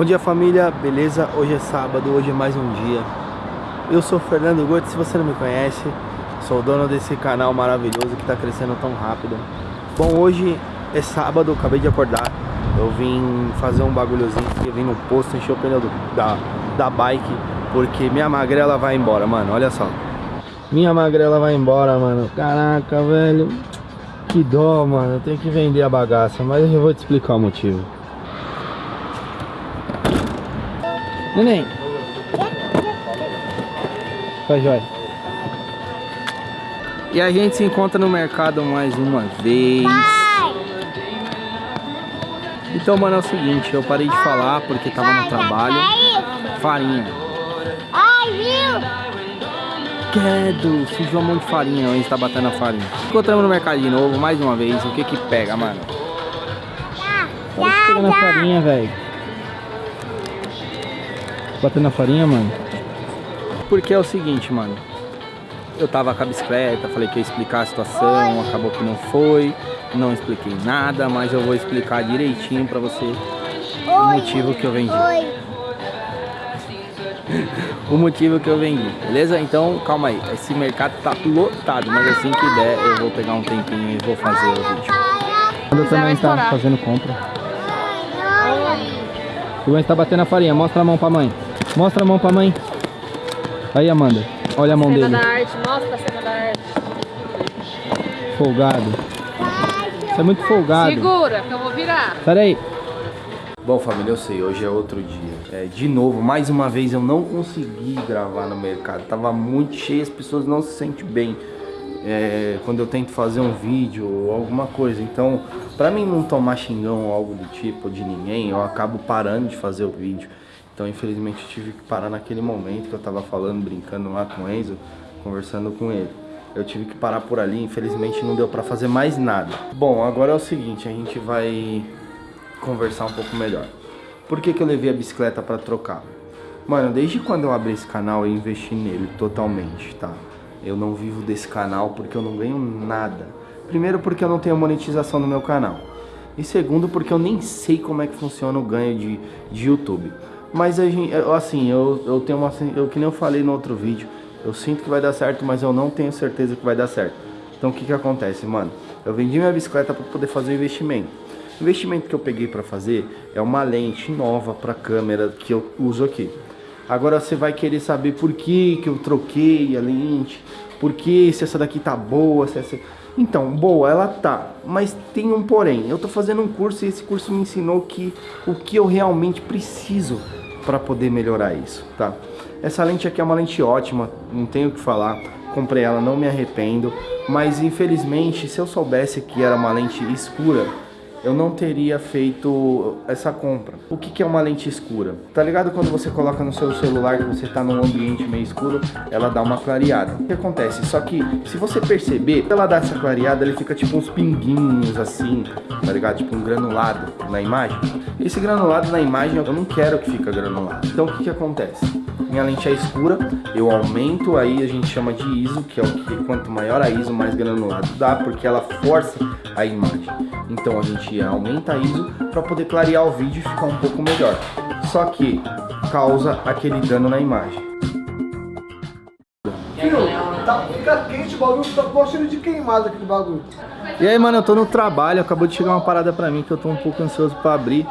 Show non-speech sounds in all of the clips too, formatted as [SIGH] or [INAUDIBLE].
Bom dia família, beleza? Hoje é sábado, hoje é mais um dia. Eu sou Fernando Gotti, se você não me conhece Sou o dono desse canal maravilhoso que está crescendo tão rápido. Bom, hoje é sábado, acabei de acordar. Eu vim fazer um bagulhozinho Eu vim no posto, encher o pneu do, da, da bike Porque minha magrela vai embora, mano, olha só. Minha magrela vai embora, mano. Caraca, velho. Que dó, mano, eu tenho que vender a bagaça Mas eu vou te explicar o motivo Neném. Vai, Jóia. E a gente se encontra no mercado mais uma vez. Então, mano, é o seguinte, eu parei de falar porque tava no trabalho. Farinha. Ai, viu? Quedo, sujou um monte de farinha, a gente tá batendo a farinha. Encontramos no mercado de novo, mais uma vez. O que que pega, mano? Tá pegando a farinha, velho. Batendo a farinha, mano. Porque é o seguinte, mano. Eu tava com a bicicleta, falei que ia explicar a situação, Oi. acabou que não foi. Não expliquei nada, mas eu vou explicar direitinho pra você Oi. o motivo que eu vendi. Oi. [LAUGHS] o motivo que eu vendi, beleza? Então, calma aí. Esse mercado tá lotado, mas assim que der, eu vou pegar um tempinho e vou fazer o vídeo. Eu também tá fazendo compra. O Gwen tá batendo a farinha, mostra a mão pra mãe. Mostra a mão pra mãe. Aí, Amanda. Olha a mão cena dele. da arte. Mostra a cena da arte. Folgado. Você é muito folgado. Segura, que eu vou virar. Pera aí. Bom, família, eu sei, hoje é outro dia. É, de novo, mais uma vez, eu não consegui gravar no mercado. Tava muito cheio, as pessoas não se sentem bem é, quando eu tento fazer um vídeo ou alguma coisa. Então, pra mim não tomar xingão ou algo do tipo de ninguém, eu acabo parando de fazer o vídeo. Então, infelizmente, tive que parar naquele momento que eu tava falando, brincando lá com o Enzo, conversando com ele. Eu tive que parar por ali, infelizmente não deu pra fazer mais nada. Bom, agora é o seguinte, a gente vai conversar um pouco melhor. Por que, que eu levei a bicicleta pra trocar? Mano, desde quando eu abri esse canal eu investi nele totalmente, tá? Eu não vivo desse canal porque eu não ganho nada. Primeiro porque eu não tenho monetização no meu canal. E segundo porque eu nem sei como é que funciona o ganho de, de YouTube. Mas a gente, assim, eu, eu tenho uma. Eu, que nem eu falei no outro vídeo, eu sinto que vai dar certo, mas eu não tenho certeza que vai dar certo. Então o que que acontece, mano? Eu vendi minha bicicleta para poder fazer o investimento. O investimento que eu peguei para fazer é uma lente nova para câmera que eu uso aqui. Agora você vai querer saber por que que eu troquei a lente, por que se essa daqui tá boa, se essa... Então, boa, ela tá, mas tem um porém. Eu tô fazendo um curso e esse curso me ensinou que o que eu realmente preciso para poder melhorar isso, tá? Essa lente aqui é uma lente ótima, não tenho o que falar. Comprei ela, não me arrependo, mas infelizmente, se eu soubesse que era uma lente escura, eu não teria feito essa compra. O que, que é uma lente escura? Tá ligado quando você coloca no seu celular que você tá num ambiente meio escuro, ela dá uma clareada. O que acontece? Só que, se você perceber, ela dá essa clareada, ele fica tipo uns pinguinhos assim, tá ligado? Tipo um granulado na imagem. Esse granulado na imagem eu não quero que fica granulado. Então o que que acontece? Minha lente é escura, eu aumento aí, a gente chama de ISO, que é o que quanto maior a ISO, mais granulado dá, porque ela força a imagem. Então a gente aumenta a ISO para poder clarear o vídeo e ficar um pouco melhor. Só que causa aquele dano na imagem. tá, fica quente o bagulho, tá com cheiro de queimado aquele bagulho. E aí, mano, eu tô no trabalho, acabou de chegar uma parada pra mim que eu tô um pouco ansioso pra abrir.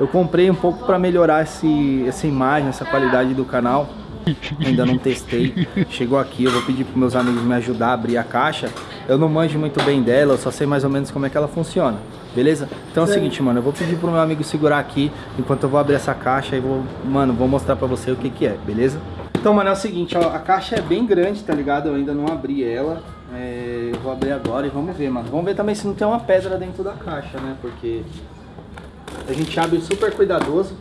Eu comprei um pouco pra melhorar esse, essa imagem, essa qualidade do canal. Ainda não testei. Chegou aqui, eu vou pedir pros meus amigos me ajudar a abrir a caixa. Eu não manjo muito bem dela, eu só sei mais ou menos como é que ela funciona. Beleza? Então é o seguinte, mano, eu vou pedir pro meu amigo segurar aqui enquanto eu vou abrir essa caixa e vou, mano, vou mostrar pra você o que que é, beleza? Então, mano, é o seguinte, ó, a caixa é bem grande, tá ligado? Eu ainda não abri ela. É, eu vou abrir agora e vamos ver, mano. Vamos ver também se não tem uma pedra dentro da caixa, né? Porque a gente abre super cuidadoso.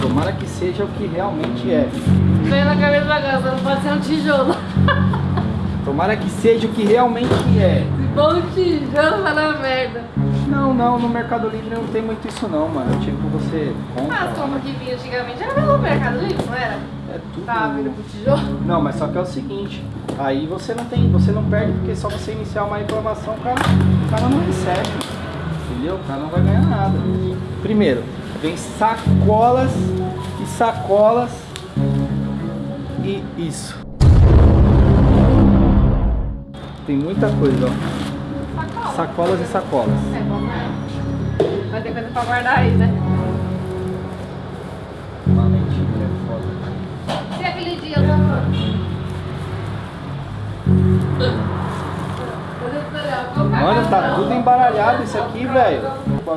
Tomara que seja o que realmente é. Vem na cabeça da casa, não pode ser um tijolo. [LAUGHS] Tomara que seja o que realmente é. Se for um tijolo, vai dar merda. Não, não, no Mercado Livre não tem muito isso não, mano. Tipo, você compra... Ah, as compras que vinha antigamente era pelo Mercado Livre, não era? É tudo... Tava vindo pro tijolo. Não, mas só que é o seguinte, aí você não tem, você não perde porque só você iniciar uma reclamação, o cara, o cara não recebe. Entendeu? O cara não vai ganhar nada. Primeiro, vem sacolas e sacolas e isso. Tem muita coisa, ó. Sacola. Sacolas e sacolas. É bom, né? Vai ter coisa pra guardar aí, né? Uma lentilha é foda. E aquele dia do... Mano, tá tudo embaralhado isso aqui, velho.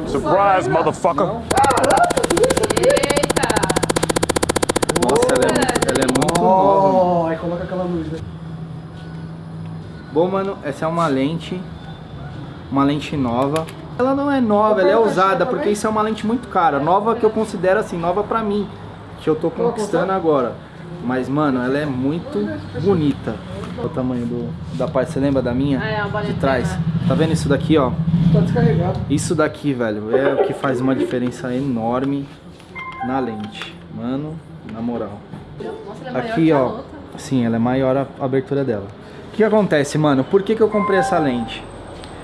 Surprise, motherfucker. Não? Eita! Nossa, ela é, muito- ela é muito nova. Oh, aí coloca aquela luz, né? Bom, mano, essa é uma lente, uma lente nova. Ela não é nova, ela é usada, porque isso é uma lente muito cara. Nova que eu considero assim, nova pra mim, que eu tô conquistando agora. Mas, mano, ela é muito bonita. O tamanho do, da parte, você lembra da minha? Ah, é, uma de trás. Tá vendo isso daqui, ó? Tá descarregado. Isso daqui, velho, é o que faz uma diferença enorme na lente. Mano, na moral. Nossa, ela é maior Aqui, que a ó. outra. Sim, ela é maior a a abertura dela. O que acontece, mano? Por que, que eu comprei essa lente?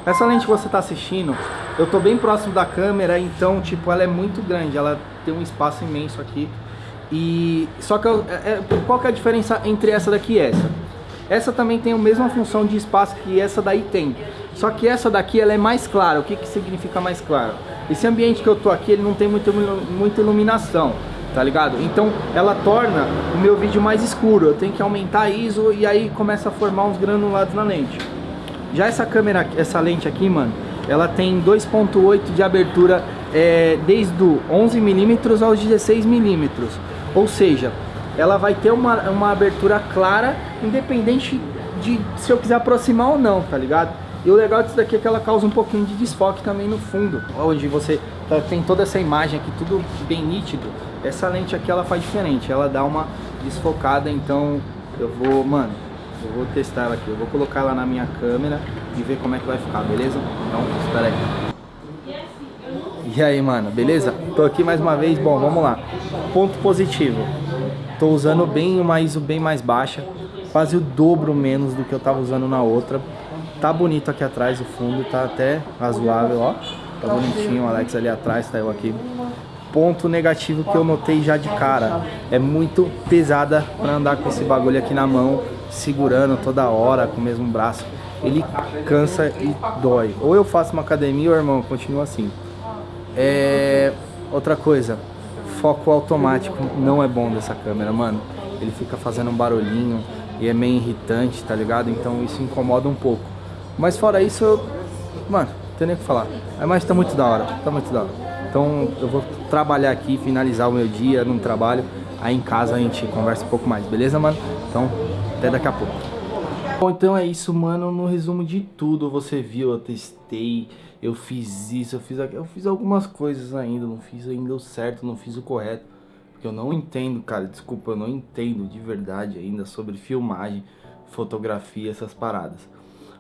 Essa lente que você tá assistindo, eu tô bem próximo da câmera, então, tipo, ela é muito grande. Ela tem um espaço imenso aqui. E. Só que eu- é- é- qual que é a diferença entre essa daqui e essa? Essa também tem a mesma função de espaço que essa daí tem. Só que essa daqui ela é mais clara. O que, que significa mais claro? Esse ambiente que eu tô aqui, ele não tem muita, ilu- muita iluminação, tá ligado? Então ela torna o meu vídeo mais escuro. Eu tenho que aumentar a ISO e aí começa a formar uns granulados na lente. Já essa câmera, essa lente aqui, mano, ela tem 2.8 de abertura é, desde o 11mm aos 16mm. Ou seja, ela vai ter uma, uma abertura clara, independente de se eu quiser aproximar ou não, tá ligado? E o legal disso daqui é que ela causa um pouquinho de desfoque também no fundo, onde você tá- tem toda essa imagem aqui, tudo bem nítido. Essa lente aqui ela faz diferente, ela dá uma desfocada, então eu vou, mano, eu vou testar ela aqui, eu vou colocar ela na minha câmera e ver como é que vai ficar, beleza? Então, espera aí. E aí, mano, beleza? Tô aqui mais uma vez, bom, vamos lá. Ponto positivo. Tô usando bem uma ISO bem mais baixa, quase o dobro menos do que eu tava usando na outra. Tá bonito aqui atrás, o fundo tá até razoável, ó. Tá bonitinho, o Alex ali atrás, tá eu aqui. Ponto negativo que eu notei já de cara, é muito pesada pra andar com esse bagulho aqui na mão, segurando toda hora com o mesmo braço. Ele cansa e dói. Ou eu faço uma academia, ou irmão, continua assim. É... Outra coisa, foco automático não é bom dessa câmera, mano. Ele fica fazendo um barulhinho e é meio irritante, tá ligado? Então isso incomoda um pouco. Mas fora isso, eu... mano, não tem nem o que falar. É, Mas tá muito da hora, tá muito da hora. Então eu vou trabalhar aqui, finalizar o meu dia no trabalho. Aí em casa a gente conversa um pouco mais, beleza, mano? Então, até daqui a pouco. Bom, então é isso, mano. No resumo de tudo, você viu, eu testei, eu fiz isso, eu fiz aquilo, eu fiz algumas coisas ainda, não fiz ainda o certo, não fiz o correto. Porque eu não entendo, cara, desculpa, eu não entendo de verdade ainda sobre filmagem, fotografia, essas paradas.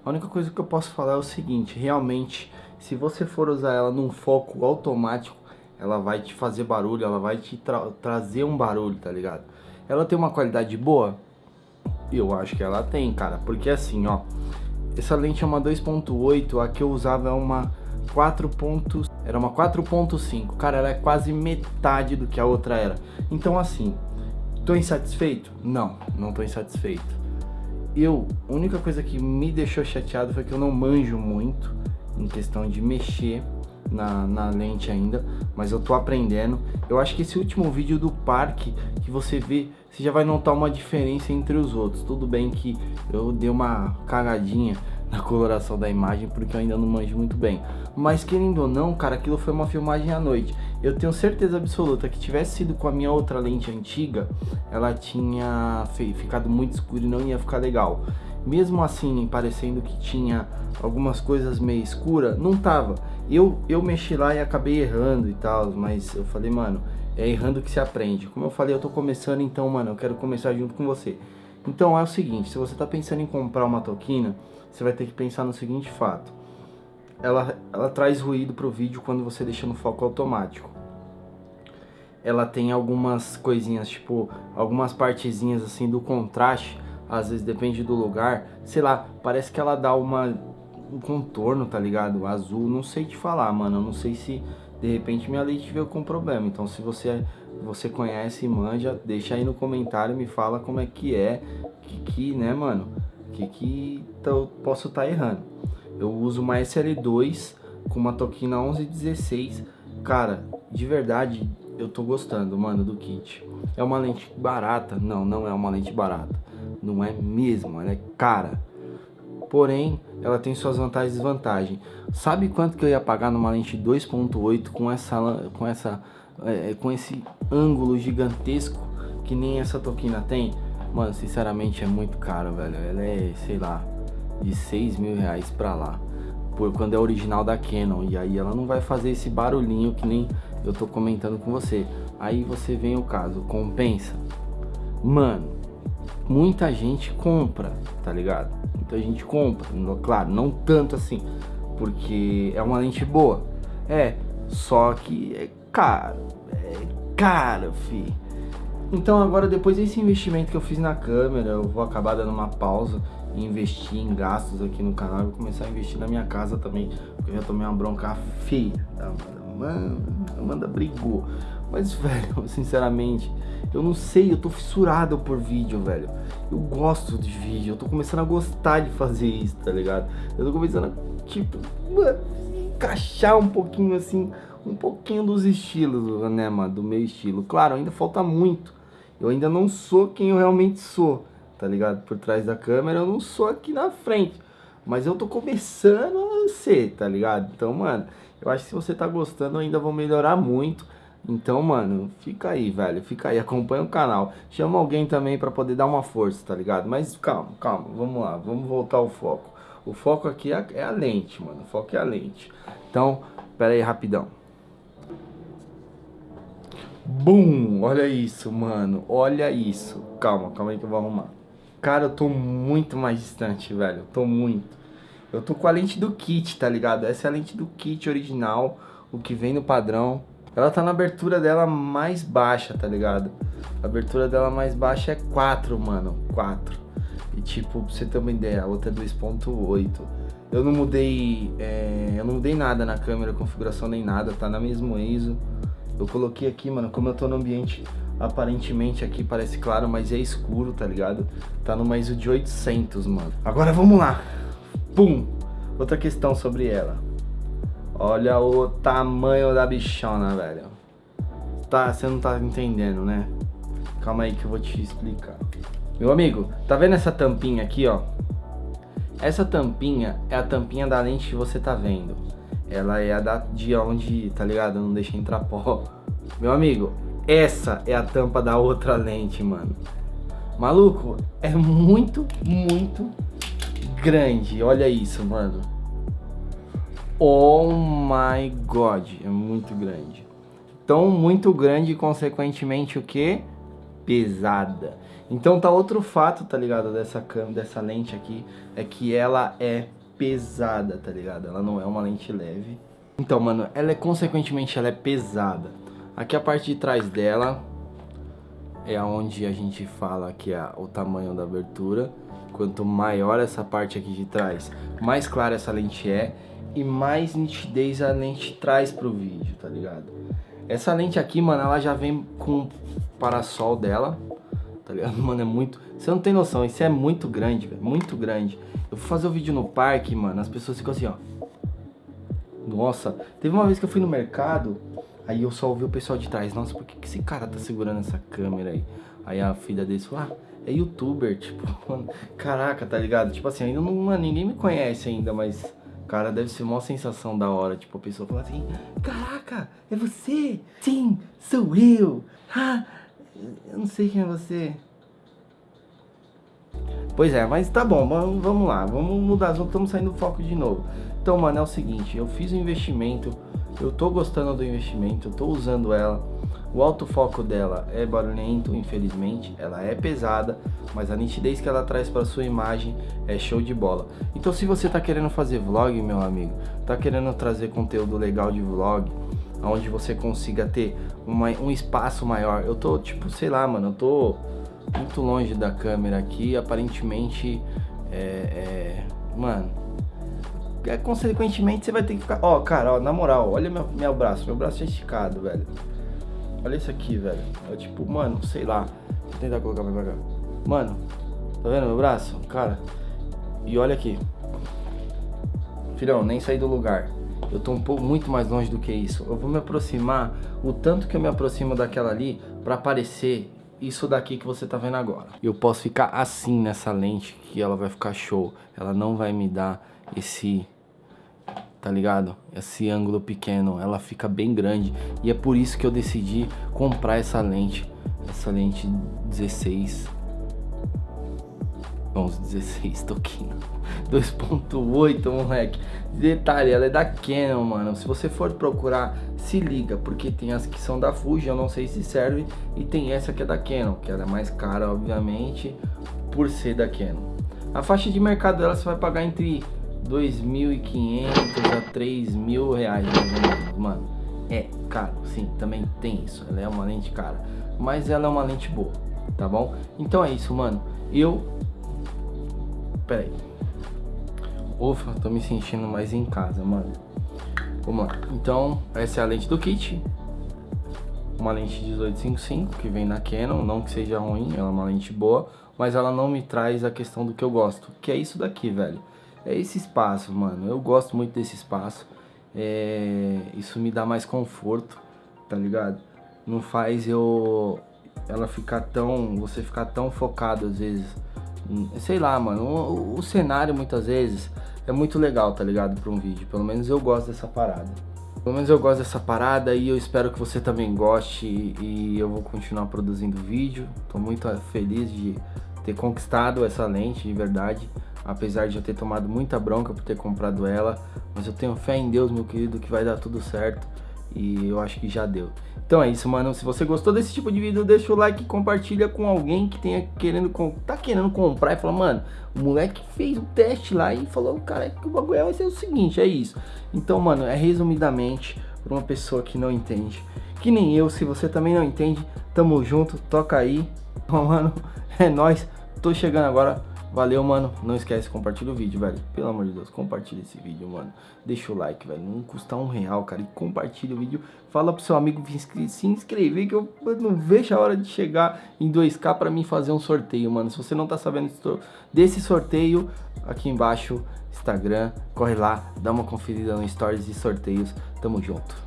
A única coisa que eu posso falar é o seguinte, realmente, se você for usar ela num foco automático, ela vai te fazer barulho, ela vai te tra- trazer um barulho, tá ligado? Ela tem uma qualidade boa? Eu acho que ela tem, cara, porque assim, ó, essa lente é uma 2.8, a que eu usava é uma 4. ponto- Era uma 4.5, cara, ela é quase metade do que a outra era. Então assim, tô insatisfeito? Não, não tô insatisfeito. Eu, a única coisa que me deixou chateado foi que eu não manjo muito em questão de mexer na, na lente ainda, mas eu tô aprendendo. Eu acho que esse último vídeo do parque que você vê, você já vai notar uma diferença entre os outros. Tudo bem que eu dei uma cagadinha [LAUGHS] na coloração da imagem porque eu ainda não manjo muito bem. Mas querendo ou não, cara, aquilo foi uma filmagem à noite. Eu tenho certeza absoluta que tivesse sido com a minha outra lente antiga, ela tinha ficado muito escura e não ia ficar legal. Mesmo assim, parecendo que tinha algumas coisas meio escura, não tava. Eu, eu mexi lá e acabei errando e tal, mas eu falei, mano, é errando que se aprende. Como eu falei, eu tô começando, então, mano, eu quero começar junto com você. Então é o seguinte, se você tá pensando em comprar uma toquina, você vai ter que pensar no seguinte fato. Ela, ela traz ruído pro vídeo quando você deixa no foco automático. Ela tem algumas coisinhas, tipo, algumas partezinhas assim do contraste, às vezes depende do lugar, sei lá, parece que ela dá uma o contorno, tá ligado? O azul, não sei te falar, mano. Eu não sei se de repente minha lente veio com problema. Então se você você conhece e manja, deixa aí no comentário, me fala como é que é, que que, né, mano? Que que eu posso estar tá errando. Eu uso uma SL2 com uma Tokina 1116. Cara, de verdade, eu tô gostando, mano, do kit. É uma lente barata? Não, não é uma lente barata. Não é mesmo, ela é cara. Porém, ela tem suas vantagens e desvantagens. Sabe quanto que eu ia pagar numa lente 2.8 com essa com essa é, com esse ângulo gigantesco que nem essa Tokina tem? Mano, sinceramente é muito caro, velho. Ela é, sei lá, de 6 mil reais pra lá. Por quando é original da Canon. E aí ela não vai fazer esse barulhinho que nem eu tô comentando com você. Aí você vem o caso, compensa? Mano, muita gente compra, tá ligado? Muita gente compra, claro, não tanto assim, porque é uma lente boa. É, só que é caro, é caro, fi. Então agora depois desse investimento que eu fiz na câmera, eu vou acabar dando uma pausa investir em gastos aqui no canal. Vou começar a investir na minha casa também, porque eu já tomei uma bronca feia. Tá? Mano, Amanda brigou. Mas, [LAUGHS] velho, sinceramente, eu não sei, eu tô fissurado por vídeo, velho. Eu gosto de vídeo, eu tô começando a gostar de fazer isso, tá ligado? Eu tô começando a, tipo, encaixar um pouquinho assim, um pouquinho dos estilos, né, mano, do meu estilo. Claro, ainda falta muito. Eu ainda não sou quem eu realmente sou, tá ligado? Por trás da câmera, eu não sou aqui na frente. Mas eu tô começando a ser, tá ligado? Então, mano, eu acho que se você tá gostando, eu ainda vou melhorar muito. Então, mano, fica aí, velho. Fica aí, acompanha o canal. Chama alguém também pra poder dar uma força, tá ligado? Mas calma, calma, vamos lá. Vamos voltar ao foco. O foco aqui é, é a lente, mano. O foco é a lente. Então, pera aí, rapidão. Bum! Olha isso, mano. Olha isso. Calma, calma aí que eu vou arrumar. Cara, eu tô muito mais distante, velho. Eu tô muito. Eu tô com a lente do kit, tá ligado? Essa é a lente do kit original, o que vem no padrão. Ela tá na abertura dela mais baixa, tá ligado? A abertura dela mais baixa é 4, mano. 4. E tipo, pra você ter uma ideia, a outra é 2.8. Eu não mudei. É, eu não mudei nada na câmera, configuração nem nada, tá na mesma ISO. Eu coloquei aqui, mano, como eu tô no ambiente aparentemente aqui parece claro, mas é escuro, tá ligado? Tá numa ISO de 800, mano. Agora vamos lá. Pum! Outra questão sobre ela. Olha o tamanho da bichona, velho. Tá, você não tá entendendo, né? Calma aí que eu vou te explicar. Meu amigo, tá vendo essa tampinha aqui, ó? Essa tampinha é a tampinha da lente que você tá vendo. Ela é a da, de onde, tá ligado? Não deixa entrar pó. Meu amigo, essa é a tampa da outra lente, mano. Maluco, é muito, muito grande. Olha isso, mano. Oh my god, é muito grande. Tão muito grande, consequentemente, o que? Pesada. Então tá outro fato, tá ligado, dessa câmera, dessa lente aqui, é que ela é pesada, tá ligado? Ela não é uma lente leve. Então, mano, ela é, consequentemente, ela é pesada. Aqui a parte de trás dela é onde a gente fala que é o tamanho da abertura. Quanto maior essa parte aqui de trás, mais clara essa lente é e mais nitidez a lente traz pro vídeo, tá ligado? Essa lente aqui, mano, ela já vem com o parasol dela, tá ligado? [LAUGHS] Mano, é muito... Você não tem noção, isso é muito grande, velho, muito grande. Eu fui fazer o um vídeo no parque, mano, as pessoas ficam assim, ó. Nossa, teve uma vez que eu fui no mercado, aí eu só ouvi o pessoal de trás, nossa, por que, que esse cara tá segurando essa câmera aí? Aí a filha dele falou, ah, é youtuber, [LAUGHS] tipo, mano, caraca, tá ligado? Tipo assim, ainda não, mano, ninguém me conhece ainda, mas Cara, deve ser uma sensação da hora, tipo, a pessoa fala assim, caraca, é você? Sim, sou eu. Ah, eu não sei quem é você. Pois é, mas tá bom, vamos lá, vamos mudar, estamos saindo do foco de novo. Então, mano, é o seguinte, eu fiz um investimento, eu tô gostando do investimento, eu tô usando ela, o autofoco dela é barulhento, infelizmente, ela é pesada, mas a nitidez que ela traz para sua imagem é show de bola. Então se você está querendo fazer vlog, meu amigo, está querendo trazer conteúdo legal de vlog, onde você consiga ter uma, um espaço maior, eu tô tipo, sei lá, mano, eu tô muito longe da câmera aqui, aparentemente, é, é, mano, é, consequentemente você vai ter que ficar. Ó, cara, ó, na moral, olha meu, meu braço. Meu braço é esticado, velho. Olha isso aqui, velho. É tipo, mano, sei lá. Vou tentar colocar mais pra cá. Mano, tá vendo meu braço? Cara. E olha aqui. Filhão, nem saí do lugar. Eu tô um pouco muito mais longe do que isso. Eu vou me aproximar o tanto que eu me aproximo daquela ali para aparecer isso daqui que você tá vendo agora. Eu posso ficar assim nessa lente que ela vai ficar show. Ela não vai me dar esse tá ligado? Esse ângulo pequeno, ela fica bem grande. E é por isso que eu decidi comprar essa lente, essa lente 16 11, 16 toquinho 2.8 moleque. Detalhe, ela é da Canon mano. Se você for procurar, se liga porque tem as que são da Fuji, eu não sei se serve. E tem essa que é da Canon que ela é mais cara obviamente por ser da Canon. A faixa de mercado dela você vai pagar entre 2.500 a 3.000 reais menos, mano. É caro, sim, também tem isso. Ela é uma lente cara, mas ela é uma lente boa, tá bom? Então é isso, mano. Eu... Pera aí. Ufa, tô me sentindo mais em casa, mano. Vamos lá. Então, essa é a lente do kit. Uma lente 1855 que vem na Canon, não que seja ruim, ela é uma lente boa, mas ela não me traz a questão do que eu gosto, que é isso daqui, velho é esse espaço, mano. Eu gosto muito desse espaço. É, isso me dá mais conforto, tá ligado? Não faz eu ela ficar tão, você ficar tão focado às vezes. Sei lá, mano, o, o cenário muitas vezes é muito legal, tá ligado? Para um vídeo. Pelo menos eu gosto dessa parada. Pelo menos eu gosto dessa parada e eu espero que você também goste e eu vou continuar produzindo vídeo. Tô muito feliz de ter conquistado essa lente, de verdade apesar de eu ter tomado muita bronca por ter comprado ela, mas eu tenho fé em Deus, meu querido, que vai dar tudo certo e eu acho que já deu. Então é isso, mano. Se você gostou desse tipo de vídeo, deixa o like e compartilha com alguém que tenha querendo tá querendo comprar e fala, mano, o moleque fez o teste lá e falou, cara, que o bagulho vai ser o seguinte, é isso. Então, mano, é resumidamente para uma pessoa que não entende, que nem eu, se você também não entende, tamo junto, toca aí. Então, mano, [LAUGHS] é nós. Tô chegando agora Valeu, mano. Não esquece, compartilha o vídeo, velho. Pelo amor de Deus, compartilha esse vídeo, mano. Deixa o like, velho. Não custa um real, cara. E compartilha o vídeo. Fala pro seu amigo se inscrever, que eu não vejo a hora de chegar em 2k pra mim fazer um sorteio, mano. Se você não tá sabendo desse sorteio, aqui embaixo, Instagram, corre lá, dá uma conferida no Stories e sorteios. Tamo junto.